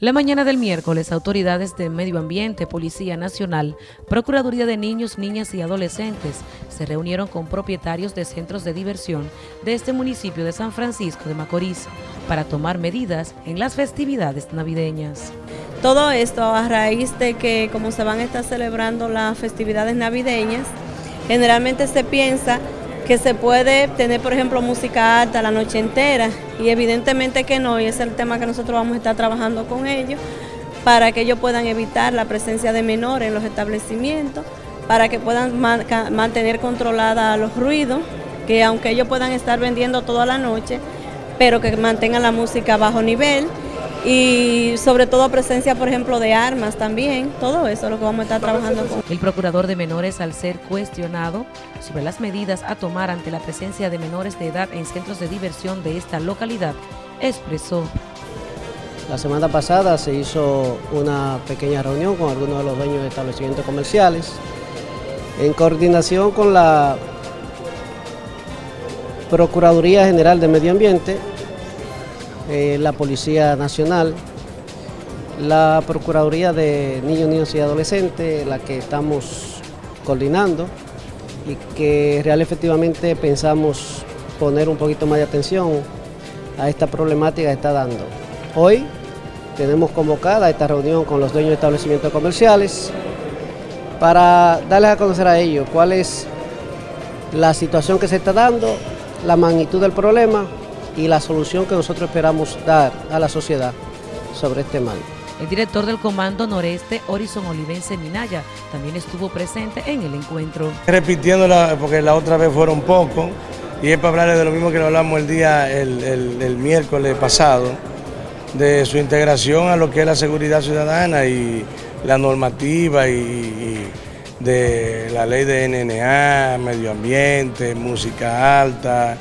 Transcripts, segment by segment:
La mañana del miércoles, autoridades de Medio Ambiente, Policía Nacional, Procuraduría de Niños, Niñas y Adolescentes se reunieron con propietarios de centros de diversión de este municipio de San Francisco de Macorís para tomar medidas en las festividades navideñas. Todo esto a raíz de que como se van a estar celebrando las festividades navideñas, generalmente se piensa que se puede tener, por ejemplo, música alta la noche entera. Y evidentemente que no, y ese es el tema que nosotros vamos a estar trabajando con ellos para que ellos puedan evitar la presencia de menores en los establecimientos, para que puedan mantener controlada los ruidos, que aunque ellos puedan estar vendiendo toda la noche, pero que mantengan la música a bajo nivel y sobre todo presencia, por ejemplo, de armas también, todo eso es lo que vamos a estar trabajando con. El procurador de menores, al ser cuestionado sobre las medidas a tomar ante la presencia de menores de edad en centros de diversión de esta localidad, expresó. La semana pasada se hizo una pequeña reunión con algunos de los dueños de establecimientos comerciales en coordinación con la Procuraduría General de Medio Ambiente eh, la Policía Nacional, la Procuraduría de Niños, Niños y Adolescentes, la que estamos coordinando y que real efectivamente pensamos poner un poquito más de atención a esta problemática que está dando. Hoy tenemos convocada esta reunión con los dueños de establecimientos comerciales para darles a conocer a ellos cuál es la situación que se está dando, la magnitud del problema y la solución que nosotros esperamos dar a la sociedad sobre este mal. El director del Comando Noreste, Horizon Olivense Minaya, también estuvo presente en el encuentro. Repitiéndola, porque la otra vez fueron poco, y es para hablarles de lo mismo que lo hablamos el día, el, miércoles pasado, de su integración a lo que es la seguridad ciudadana y la normativa y de la ley de NNA, medio ambiente, música alta,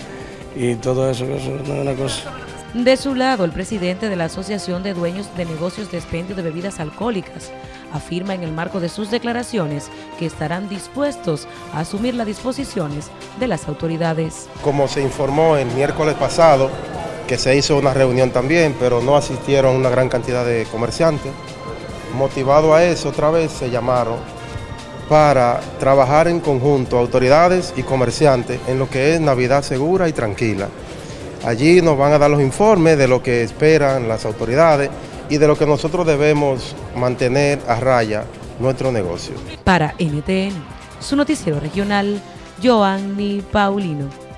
y todo eso, eso no es una cosa. De su lado, el presidente de la Asociación de Dueños de Negocios de Expendio de Bebidas Alcohólicas afirma en el marco de sus declaraciones que estarán dispuestos a asumir las disposiciones de las autoridades. Como se informó el miércoles pasado, que se hizo una reunión también, pero no asistieron una gran cantidad de comerciantes, motivado a eso otra vez se llamaron para trabajar en conjunto autoridades y comerciantes en lo que es Navidad segura y tranquila. Allí nos van a dar los informes de lo que esperan las autoridades y de lo que nosotros debemos mantener a raya nuestro negocio. Para NTN, su noticiero regional, Joanny Paulino.